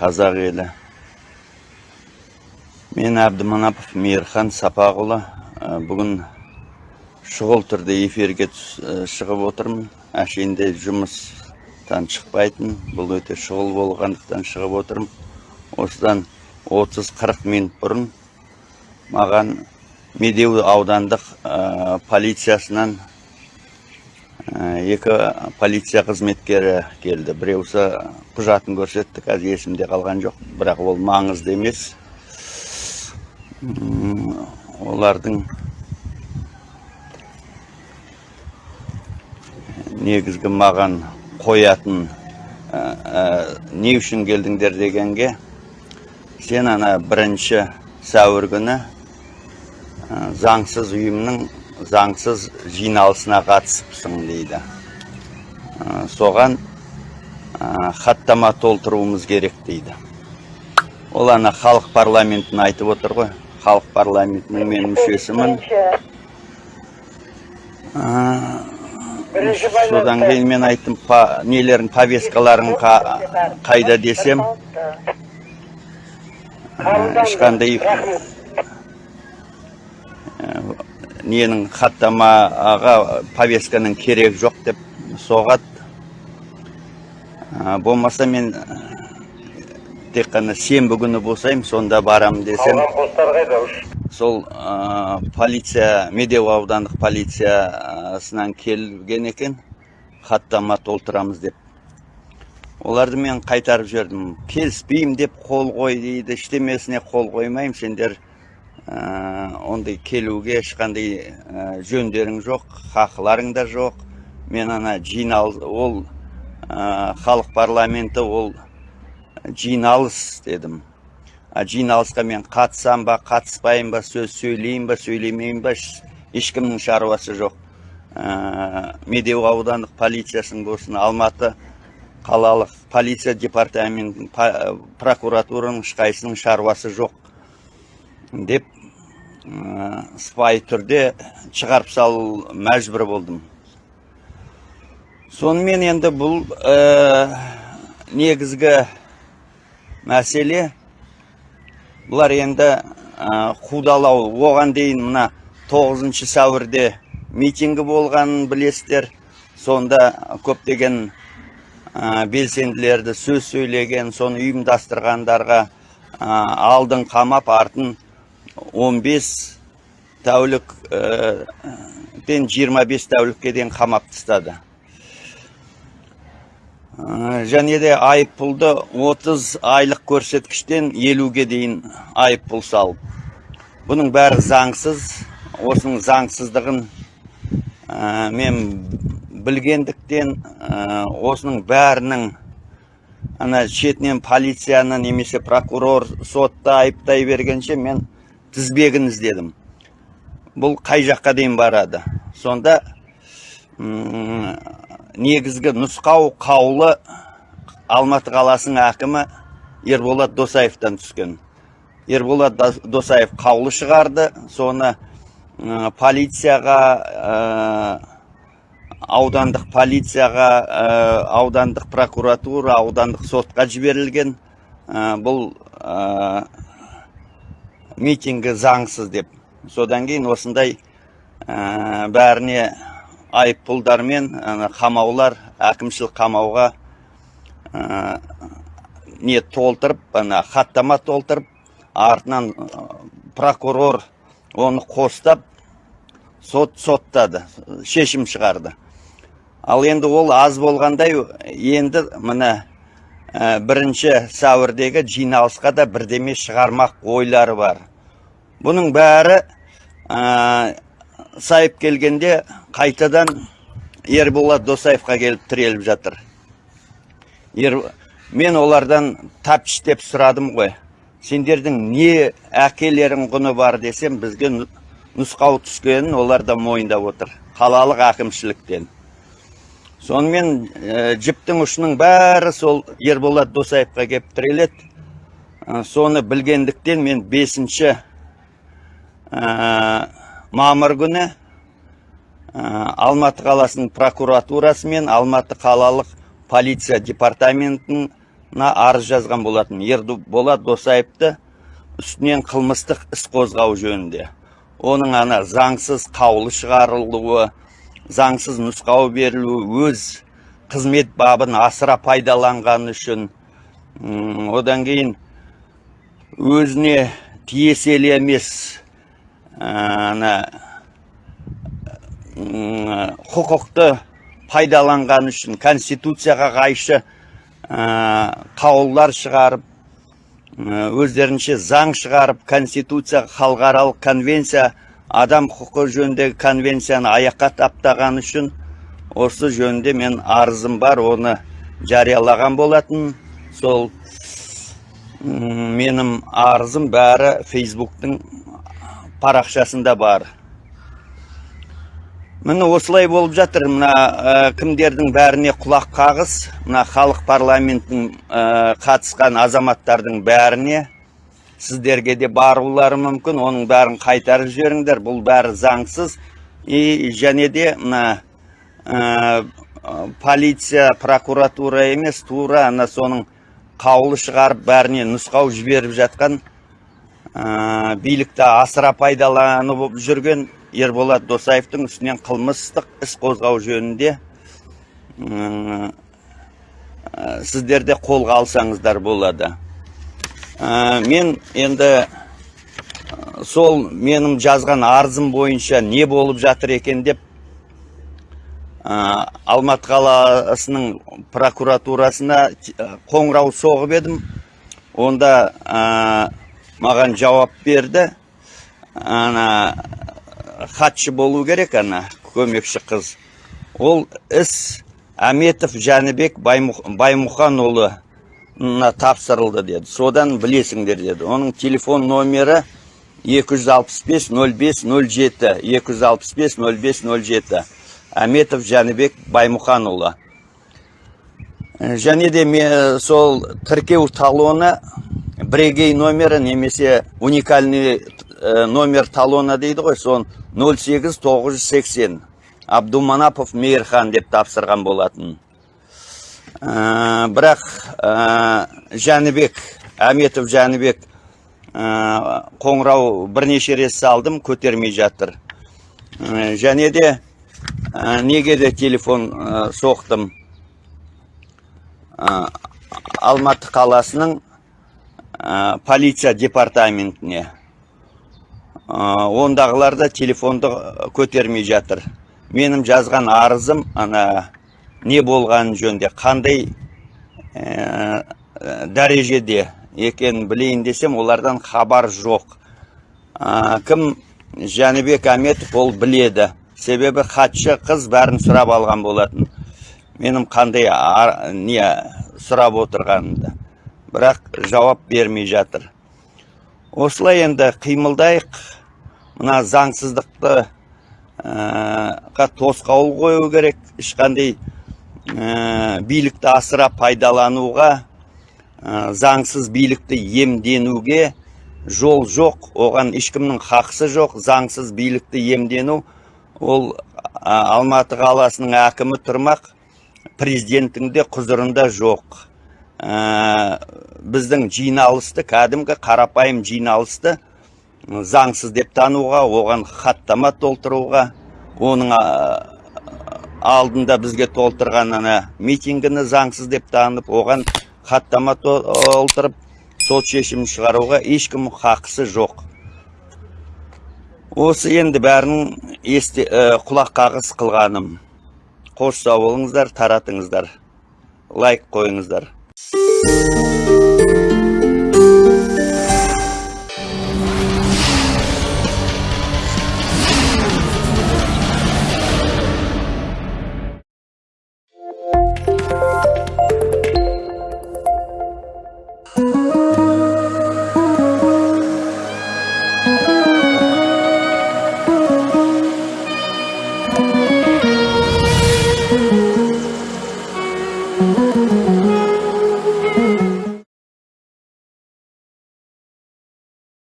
қазақ елі. Мен әбдіманапов мейірхан сапақұлы Ә, бүгін шұғыл түрде эфирге ә, шығып отырмын. Әшейінде жұмыстан шықпайтын бұл өте шұғыл болғандықтан шығып отырмын. Осыдан 30-40 минут бұрын маған медеу аудандық ә, полициясынан екі полиция қызметкері келді. Біреусі құжатын көрсетті қазір есімде қалған жоқ. Бірақ ол маңызды емес. Олардың негізгі маған қоятын ә, не үшін келдіңдер дегенге сен ана бірінші сәуір күні ә, заңсыз ұйымның заңсыз жиналысына қатысыпсың дейді. Ә, соған ә, хаттама толтыруымыз керек дейді. Ол ана халық парламентін айтып отыр ғой. Халық парламентінің мен мүшесімін. Ә, содан кейін мен айттым па, нелерің повесткаларың қа- қайда десем? Ешқандай ненің хаттамаға повестканың керек жоқ деп соғады Ә, болмаса мен тек қана сенбі күні босаймын сонда барамын десем. Сол ә, полиция медеу аудандық полициясынан келген екен. Хаттама толтырамыз деп. Оларды мен қайтарып жібердім. Келіспеймін деп қол қой дейді ештемесіне қол қоймаймын. Сендер ондай келуге ешқандай ә, жөндерің жоқ хақыларың да жоқ. Мен ана жинал ол ә, халық парламенті ол жиналыс дедім. А жиналысқа мен қатысам ба қатыспайын ба сөз сөйлеймін ба сөйлемеймін ба еш- ешкімнің шаруасы жоқ. Ә, медеу аудандық полициясының болсын алматы қалалық полиция департаментінің па- прокуратураның ешқайсының шаруасы жоқ. Деп сыпайы түрде шығарып салу мәжбүр болдым. Сонымен енді бұл ә, негізгі мәселе бұлар енді ә, қудалау. Оған дейін мына 9 сәуірде митингі болғанын білесіздер. Сонда көптеген ә, белсенділерді сөз сөйлеген соны ұйымдастырғандарға ә, алдын қамап артын 15 тәулік пен 25 тәулікке дейін қамап тастады. Ә, және де айыппұлды 30 айлық көрсеткіштен 50-ге дейін айыппұл салып. Бұның бәрі заңсыз. Осының заңсыздығын ә, мен білгендіктен осының бәрінің ана шетінен полицияны немесе прокурор сотта айыптай бергенше мен тізбегін іздедім бұл қай жаққа дейін барады? Сонда м, негізгі нұсқау қаулы алматы қаласының әкімі ерболат досаевтан түскен. Ерболат Дос- досаев қаулы шығарды. Соны полицияға аудандық полицияға ә, аудандық прокуратура аудандық сотқа жіберілген. Бұл митингі заңсыз деп. Содан кейін осындай ә, бәріне айыппұлдармен қамаулар әкімшілік қамауға ә, не толтырып ана хаттама толтырып артынан прокурор оны қостап сот соттады шешім шығарды. Ал енді ол аз болғандай енді мына ә, бірінші сәуірдегі жиналысқа да бірдеме шығармақ ойлары бар. Бұның бәрі сайып келгенде қайтадан ерболат досаевқа келіп тіреліп жатыр Ер... мен олардан тәптіштеп сұрадым ғой сендердің не әкелерің құны бар десем бізге нұ- нұсқау түскенін олар да мойындап отыр қалалық әкімшіліктен сонымен жіптің ұшының бәрі сол ерболат досаевқа келіп тіреледі соны білгендіктен мен бесінші мамыр күні ә, алматы қаласының прокуратурасы мен алматы қалалық полиция департаментінің арыз жазған болатын. Ерболат досаевты үстінен қылмыстық іс қозғау жөнінде. Оның ана заңсыз қаулы шығарылуы заңсыз нұсқау берілуі өз қызмет бабын асыра пайдаланғаны үшін одан кейін өзіне тиесілі емес ана құқықты пайдаланғаны үшін конституцияға қайшы қаулылар шығарып өздерінше заң шығарып конституция халықаралық конвенция адам құқы жөніндегі конвенцияны аяққа таптаған үшін осы жөнінде мен арызым бар оны жариялаған болатын. Сол менің арызым бәрі фейсбуктың парақшасында бар. Міне осылай болып жатыр. Мына ә, кімдердің бәріне құлақ қағыс мына халық парламентінің ә, қатысқан азаматтардың бәріне сіздерге де барулары мүмкін. Оның бәрін қайтарып жіберіңдер. Бұл бәрі заңсыз. И және де мына ә, полиция прокуратура емес тура ана соның қаулы шығарып бәріне нұсқау жіберіп жатқан ә, билікті асыра пайдаланып жүрген ерболат досаевтың үстінен қылмыстық іс қозғау жөнінде ә, сіздер де қолға алсаңыздар болады. Ә, мен енді сол менің жазған арызым бойынша не болып жатыр екен деп ә, алматы қаласының прокуратурасына қоңырау соғып едім. Онда маған жауап берді. Ана хатшы болу керек ана көмекші қыз. Ол іс әметов жәнібек Баймұх- баймұханұлына тапсырылды деді. Содан білесіңдер деді. Оның телефон номері 265 05 07 265 05 07 әметов жәнібек баймұханұлы және де ме- сол тіркеу талоны бірегей номері немесе уникальный ә, номер талона дейді ғой сон 08 980 абдуманапов мейірхан деп тапсырған болатын. Ә, бірақ ә, жәнібек әметов жәнібек қоңырау бірнеше рет салдым көтермей жатыр. Және де неге де телефон соқтым? Алматы қаласының полиция департаментіне. Ондағылар да телефонды көтермей жатыр. Менің жазған арызым ана не болғаны жөнінде қандай ә, ә, дәрежеде екенін білейін десем олардан хабар жоқ. Ә, кім? Жәнібек әметов ол біледі. Себебі хатшы қыз бәрін сұрап алған болатын. Менің қандай ар- не сұрап отырғанымды. Бірақ жауап бермей жатыр. Осылай енді қимылдайық. Мына заңсыздықты ә, ға тосқауыл қою керек. Ешқандай ә, билікті асыра пайдалануға ә, заңсыз билікті емденуге жол жоқ. Оған ешкімнің хақысы жоқ. Заңсыз билікті емдену ол а, алматы қаласының әкімі тұрмақ президенттің де құзырында жоқ. Ә, біздің жиналысты кәдімгі қарапайым жиналысты заңсыз деп тануға оған хаттама толтыруға оның алдында бізге толтырған ана митингіні заңсыз деп танып оған хаттама толтырып сот шешім шығаруға ешкім хақысы жоқ. Осы енді бәрін есте ә, құлақ қағыс қылғаным. Қош сау болыңыздар таратыңыздар лайк қойыңыздар. Música